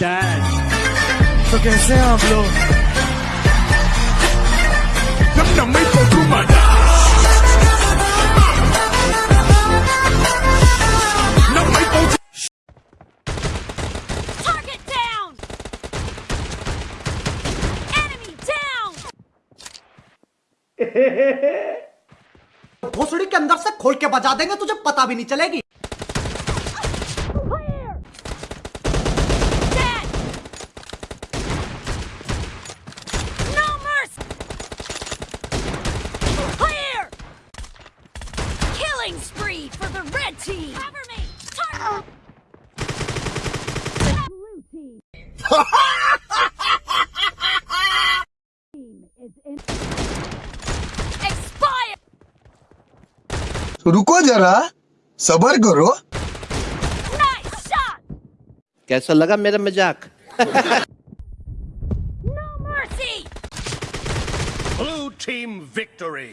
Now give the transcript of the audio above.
Dad तो कैसे हैं आप लोग घोसड़ी के अंदर से खोल के बजा देंगे तुझे पता भी नहीं चलेगी। Spree for the red team! Cover me! Target! Blue team! team is in... Expire! रुको जरा सबर करो Nice shot! कैसा लगा मेरा मज़ाक No mercy! Blue team victory